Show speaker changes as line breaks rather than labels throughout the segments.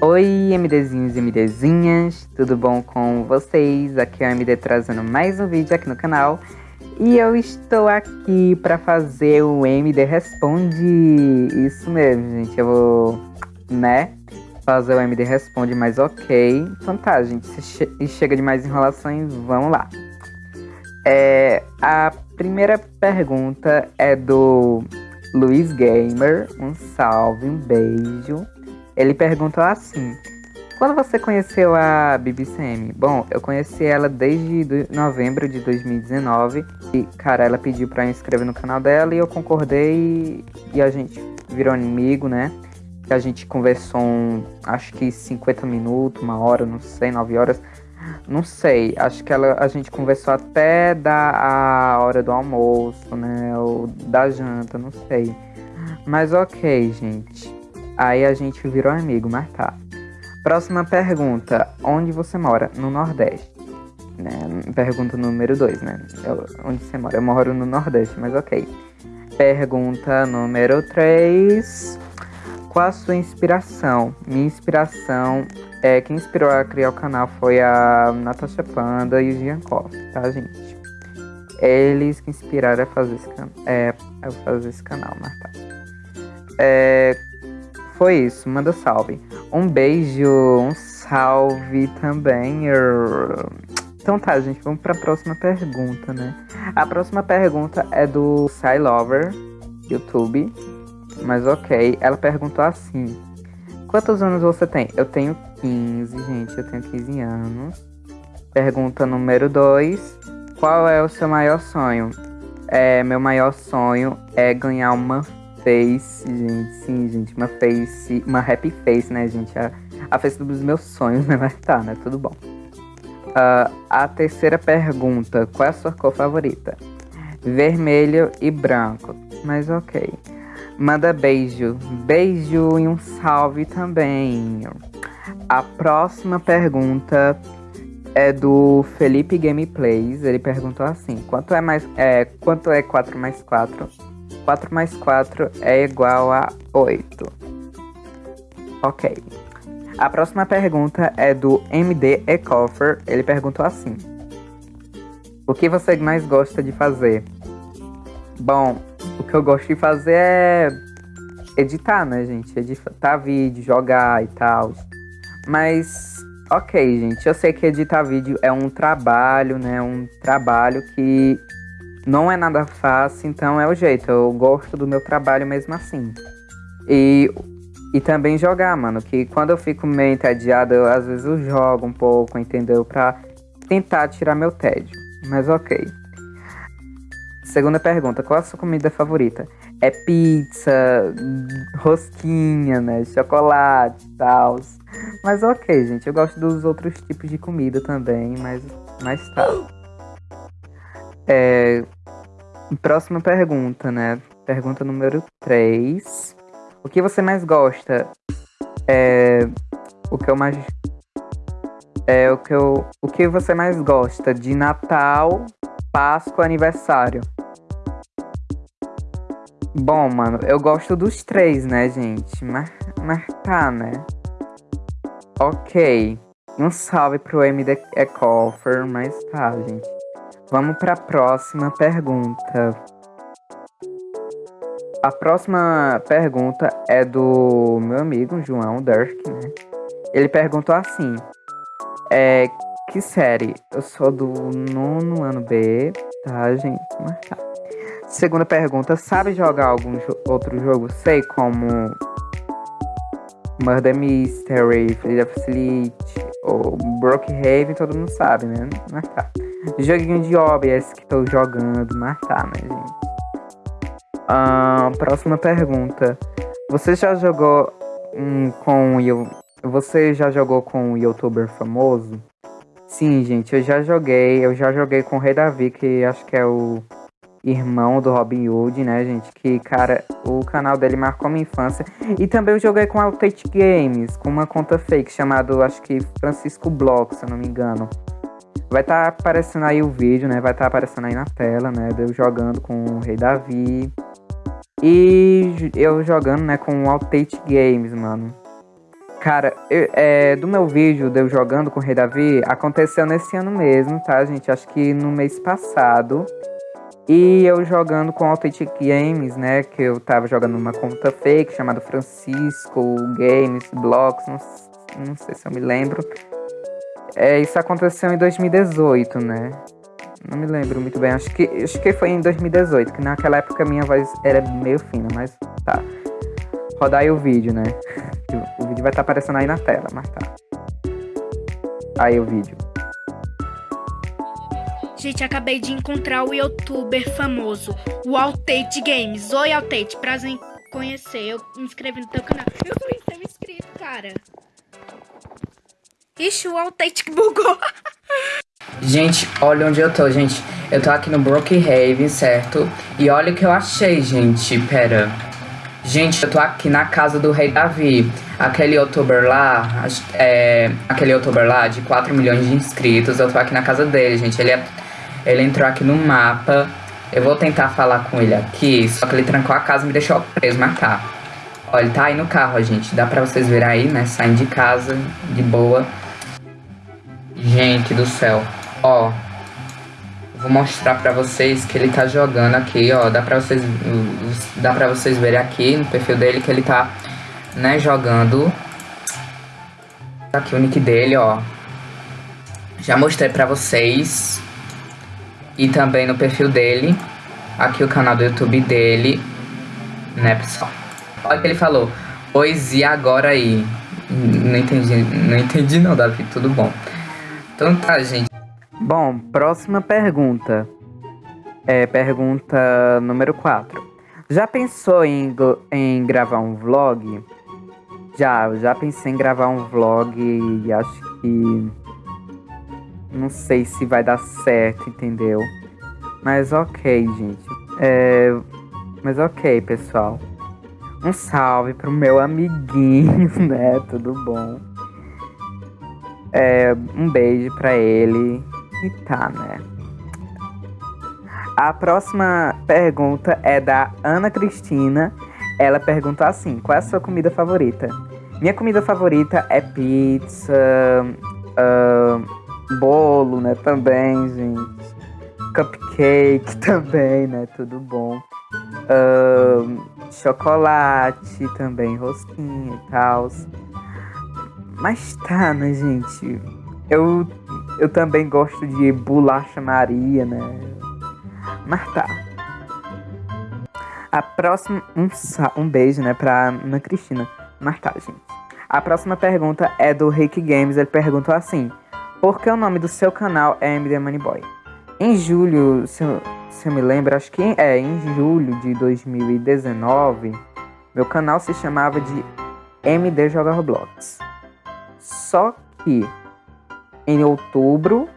Oi, MDzinhos e MDzinhas, tudo bom com vocês? Aqui é o MD trazendo mais um vídeo aqui no canal e eu estou aqui para fazer o MD Responde. Isso mesmo, gente, eu vou, né, fazer o MD Responde, mas ok. Então tá, gente, se chega de mais enrolações, vamos lá. É, a primeira pergunta é do Luiz Gamer, um salve, um beijo. Ele perguntou assim: Quando você conheceu a BBCM? Bom, eu conheci ela desde novembro de 2019 e, cara, ela pediu para inscrever no canal dela e eu concordei e a gente virou amigo, né? A gente conversou, um, acho que 50 minutos, uma hora, não sei, 9 horas. Não sei, acho que ela, a gente conversou até da a hora do almoço, né? Ou da janta, não sei. Mas ok, gente. Aí a gente virou amigo, mas tá. Próxima pergunta. Onde você mora? No Nordeste. Né? Pergunta número 2, né? Eu, onde você mora? Eu moro no Nordeste, mas ok. Pergunta número 3. Qual a sua inspiração? Minha inspiração é quem inspirou a criar o canal foi a Natasha Panda e o Giancov, tá, gente? Eles que inspiraram a fazer esse, can é, a fazer esse canal, mas tá. É, foi isso, manda salve. Um beijo, um salve também. Então tá, gente, vamos pra próxima pergunta, né? A próxima pergunta é do Lover, YouTube. Mas ok, ela perguntou assim: Quantos anos você tem? Eu tenho 15, gente, eu tenho 15 anos. Pergunta número 2: Qual é o seu maior sonho? É, meu maior sonho é ganhar uma face, gente. Sim, gente, uma face, uma happy face, né, gente? A, a face dos meus sonhos, né? Mas tá, né? Tudo bom. Uh, a terceira pergunta: qual é a sua cor favorita? Vermelho e branco. Mas ok. Manda beijo. Beijo e um salve também. A próxima pergunta é do Felipe Gameplays. Ele perguntou assim: quanto é mais é quanto é 4 mais 4? 4 mais 4 é igual a 8. Ok. A próxima pergunta é do MD Ecoffer. Ele perguntou assim: O que você mais gosta de fazer? Bom, o que eu gosto de fazer é editar, né, gente? Editar vídeo, jogar e tal. Mas, ok, gente, eu sei que editar vídeo é um trabalho, né? Um trabalho que não é nada fácil, então é o jeito. Eu gosto do meu trabalho mesmo assim. E, e também jogar, mano. Que quando eu fico meio entediado, eu, às vezes eu jogo um pouco, entendeu? Pra tentar tirar meu tédio. Mas ok. Segunda pergunta: qual a sua comida favorita? É pizza, rosquinha, né? Chocolate e tal. Mas ok, gente. Eu gosto dos outros tipos de comida também, mas, mas tá. É, Próxima pergunta, né? Pergunta número 3. O que você mais gosta? É. O que eu mais. É o que eu. O que você mais gosta de Natal, Páscoa, aniversário? Bom, mano, eu gosto dos três, né, gente? Mas, tá, né? Ok. Um salve pro MD Ecoffer, mas tá, gente. Vamos para a próxima pergunta. A próxima pergunta é do meu amigo João Durk, né? Ele perguntou assim: é, Que série? Eu sou do nono ano B, tá, gente? Mas tá. Segunda pergunta: Sabe jogar algum jo outro jogo? Sei, como Murder Mystery, Free Fleet ou Brookhaven, todo mundo sabe, né? Mas tá. Joguinho de OBS que tô jogando, mas tá, né, gente? Ah, próxima pergunta. Você já jogou hum, com você já jogou com um youtuber famoso? Sim, gente, eu já joguei. Eu já joguei com o Rei Davi, que acho que é o irmão do Robin Hood, né, gente? Que, cara, o canal dele marcou minha infância. E também eu joguei com a Outate Games, com uma conta fake chamado, acho que Francisco Block, se eu não me engano. Vai estar tá aparecendo aí o vídeo, né? Vai estar tá aparecendo aí na tela, né? Eu jogando com o Rei Davi. E eu jogando, né, com o Outate Games, mano. Cara, eu, é, do meu vídeo de eu jogando com o Rei Davi, aconteceu nesse ano mesmo, tá, gente? Acho que no mês passado. E eu jogando com Authentic Games, né? Que eu tava jogando numa conta fake chamada Francisco Games Blocks, não, não sei se eu me lembro. É, isso aconteceu em 2018, né? Não me lembro muito bem. Acho que, acho que foi em 2018, que naquela época minha voz era meio fina, mas tá. Rodar aí o vídeo, né? O vídeo vai estar tá aparecendo aí na tela, mas tá. Aí o vídeo.
Gente, acabei de encontrar o youtuber famoso, o Altate Games. Oi, Altate, prazer em conhecer. Eu me inscrevi no teu canal. Eu fui ser inscrito, cara. Ixi, o que bugou.
Gente, olha onde eu tô, gente. Eu tô aqui no Brookhaven, certo? E olha o que eu achei, gente. Pera. Gente, eu tô aqui na casa do Rei Davi. Aquele youtuber lá, é, aquele youtuber lá de 4 milhões de inscritos, eu tô aqui na casa dele, gente. Ele é ele entrou aqui no mapa. Eu vou tentar falar com ele aqui, só que ele trancou a casa e me deixou preso, mas tá. Ele tá aí no carro, gente. Dá pra vocês verem aí, né? Saindo de casa, de boa. Gente do céu. Ó. Vou mostrar pra vocês que ele tá jogando aqui, ó. Dá pra vocês, dá pra vocês verem aqui no perfil dele que ele tá, né, jogando. Tá aqui o nick dele, ó. Já mostrei pra vocês e também no perfil dele. Aqui o canal do YouTube dele, né, pessoal? Olha o que ele falou. Pois e agora aí? Não entendi, não entendi não, Davi, tudo bom. Então tá, gente.
Bom, próxima pergunta. É pergunta número 4. Já pensou em, em gravar um vlog? Já, já pensei em gravar um vlog e acho que não sei se vai dar certo, entendeu? Mas ok, gente. É... Mas ok, pessoal. Um salve pro meu amiguinho, né? Tudo bom? É, um beijo pra ele. E tá, né? A próxima pergunta é da Ana Cristina. Ela pergunta assim: Qual é a sua comida favorita? Minha comida favorita é pizza. Uh, bolo, né? Também, gente. Cupcake também, né? Tudo bom. Uh, chocolate também, rosquinha e tal. Mas tá, né, gente? Eu, eu também gosto de bolacha Maria, né? Mas tá. A próxima. Um, um beijo, né, pra Ana Cristina. Mas tá, gente. A próxima pergunta é do Rick Games. Ele perguntou assim: porque o nome do seu canal é MD Moneyboy. Em julho, se eu, se eu me lembro, acho que é em julho de 2019, meu canal se chamava de MD Joga Roblox. Só que em outubro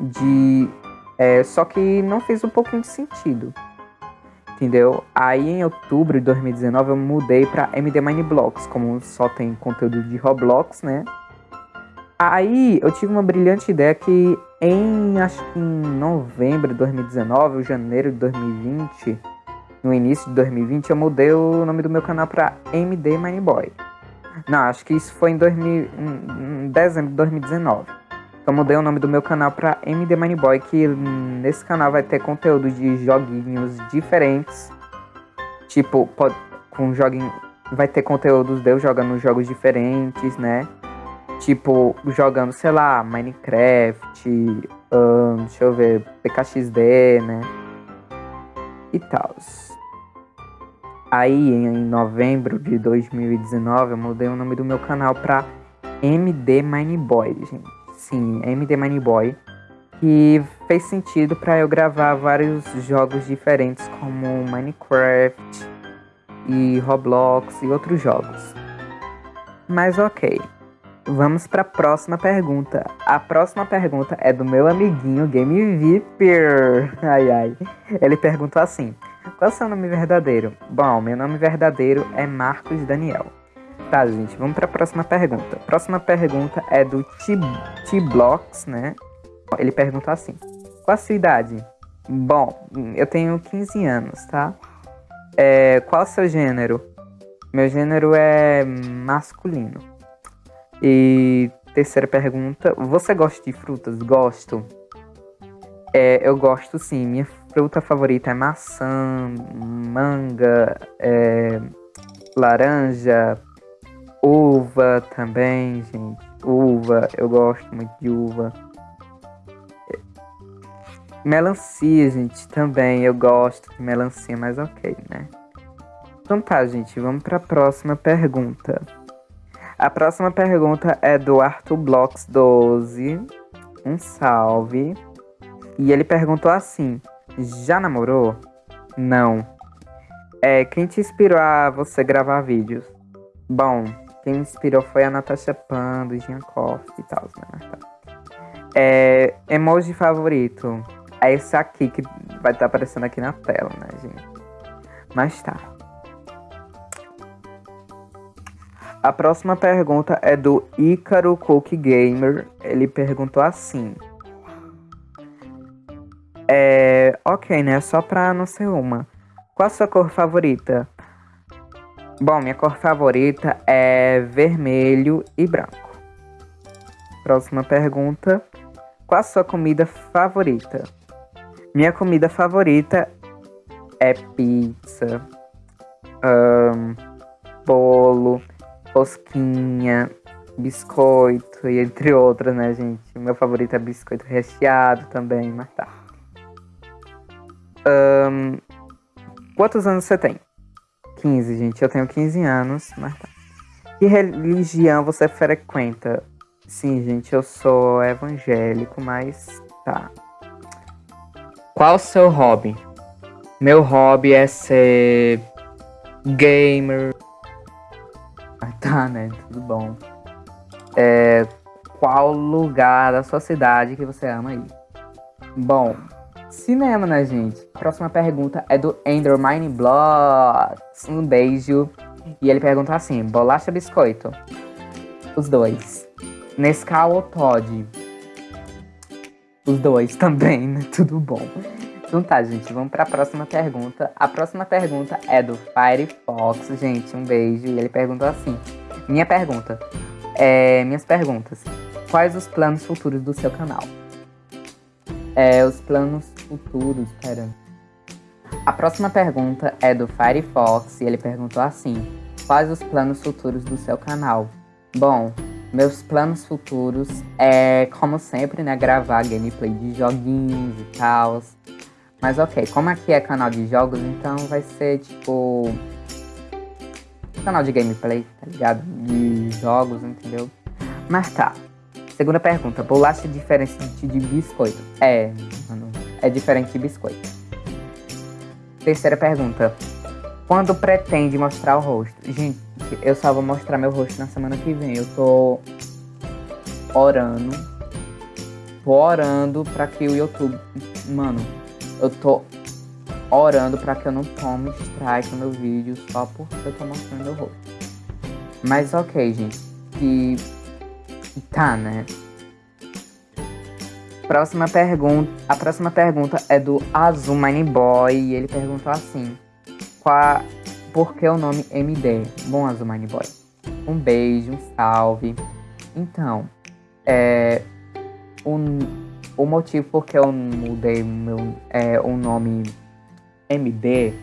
de. É, só que não fez um pouquinho de sentido. Entendeu? Aí em outubro de 2019 eu mudei para MD Mineblocks, como só tem conteúdo de Roblox, né? Aí eu tive uma brilhante ideia que em acho que em novembro de 2019 ou janeiro de 2020, no início de 2020, eu mudei o nome do meu canal para MD Mineboy. Não, acho que isso foi em, 2000, em dezembro de 2019. Então eu mudei o nome do meu canal para MD Mineboy, que nesse canal vai ter conteúdo de joguinhos diferentes. Tipo, pode, com joguinho, vai ter conteúdos de eu jogando jogos diferentes, né? Tipo, jogando, sei lá, Minecraft, deixa eu ver, PKXD, né? E tal. Aí, em novembro de 2019, eu mudei o nome do meu canal pra MD Mineboy, gente. Sim, MD Mineboy. Que fez sentido para eu gravar vários jogos diferentes, como Minecraft e Roblox e outros jogos. Mas ok. Vamos para a próxima pergunta. A próxima pergunta é do meu amiguinho Game Viper. Ai ai. Ele perguntou assim: Qual é o seu nome verdadeiro? Bom, meu nome verdadeiro é Marcos Daniel. Tá, gente, vamos para a próxima pergunta. Próxima pergunta é do T-Blocks, né? Ele perguntou assim: Qual a sua idade? Bom, eu tenho 15 anos, tá? É, qual o seu gênero? Meu gênero é masculino. E terceira pergunta: Você gosta de frutas? Gosto. É, eu gosto sim. Minha fruta favorita é maçã, manga, é, laranja, uva também, gente. Uva, eu gosto muito de uva. Melancia, gente, também. Eu gosto de melancia, mas ok, né? Então tá, gente, vamos para a próxima pergunta. A próxima pergunta é do Arthur Blocks 12. Um salve. E ele perguntou assim: Já namorou? Não. É, quem te inspirou a você gravar vídeos? Bom, quem me inspirou foi a Natasha Pan, do Giancoff e tal, né? É, emoji favorito é esse aqui que vai estar tá aparecendo aqui na tela, né, gente? Mas tá. A próxima pergunta é do Ícaro Cook Gamer. Ele perguntou assim. Ok, né? Só pra não ser uma. Qual a sua cor favorita? Bom, minha cor favorita é vermelho e branco. Próxima pergunta. Qual a sua comida favorita? Minha comida favorita é pizza, um, bolo, rosquinha, biscoito e entre outras, né, gente? Meu favorito é biscoito recheado também, mas tá. Um, quantos anos você tem? 15, gente. Eu tenho 15 anos, mas tá. Que religião você frequenta? Sim, gente, eu sou evangélico, mas tá. Qual o seu hobby? Meu hobby é ser gamer. Ah, tá, né? Tudo bom. É, qual lugar da sua cidade que você ama ir? Bom, cinema, né, gente? A próxima pergunta é do Endermine Blocks. Um beijo. E ele pergunta assim: bolacha biscoito? Os dois. Nescau ou Todd? Os dois também, né? Tudo bom. Então tá, gente, vamos para a próxima pergunta. A próxima pergunta é do Firefox, gente, um beijo. E ele perguntou assim: Minha pergunta, é, minhas perguntas. Quais os planos futuros do seu canal? É, os planos futuros, pera. A próxima pergunta é do Firefox e ele perguntou assim: Quais os planos futuros do seu canal? Bom, meus planos futuros é, como sempre, né, gravar gameplay de joguinhos e tal. Mas ok, como aqui é canal de jogos, então vai ser tipo. Canal de gameplay, tá ligado? De jogos, entendeu? Mas tá. Segunda pergunta: bolacha diferente de biscoito? É, mano, é diferente de biscoito. Terceira pergunta: quando pretende mostrar o rosto? Gente, eu só vou mostrar meu rosto na semana que vem. Eu tô orando. Tô orando pra que o YouTube. Mano, eu tô orando pra que eu não tome strike no meu vídeo só porque eu tô mostrando meu rosto. Mas ok, gente. E. Tá, né? Próxima pergunta. A próxima pergunta é do Azul Mine Boy. E ele perguntou assim: Qual por que o nome MD? Bom, Azumine Boy. Um beijo, um salve. Então, é, um, o motivo por que eu mudei meu, é, o nome MD,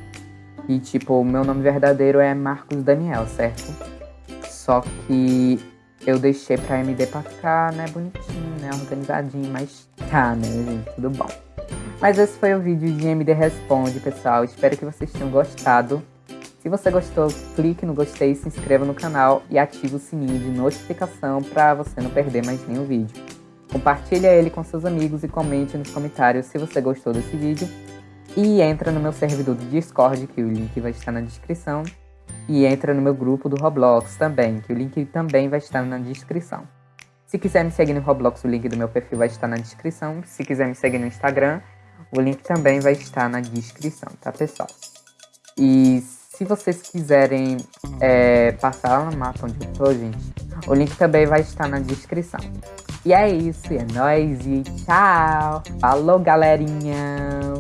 e tipo, o meu nome verdadeiro é Marcos Daniel, certo? Só que eu deixei pra MD pra ficar, né, bonitinho, né, organizadinho, mas tá, né, gente, tudo bom. Mas esse foi o vídeo de MD Responde, pessoal. Espero que vocês tenham gostado. Se você gostou, clique no gostei, se inscreva no canal e ative o sininho de notificação para você não perder mais nenhum vídeo. Compartilhe ele com seus amigos e comente nos comentários se você gostou desse vídeo. E entra no meu servidor do Discord, que o link vai estar na descrição. E entra no meu grupo do Roblox também, que o link também vai estar na descrição. Se quiser me seguir no Roblox, o link do meu perfil vai estar na descrição. Se quiser me seguir no Instagram, o link também vai estar na descrição, tá pessoal? E se vocês quiserem é, passar no mapa onde eu tô, gente, o link também vai estar na descrição. E é isso, é nóis e tchau! Falou, galerinha!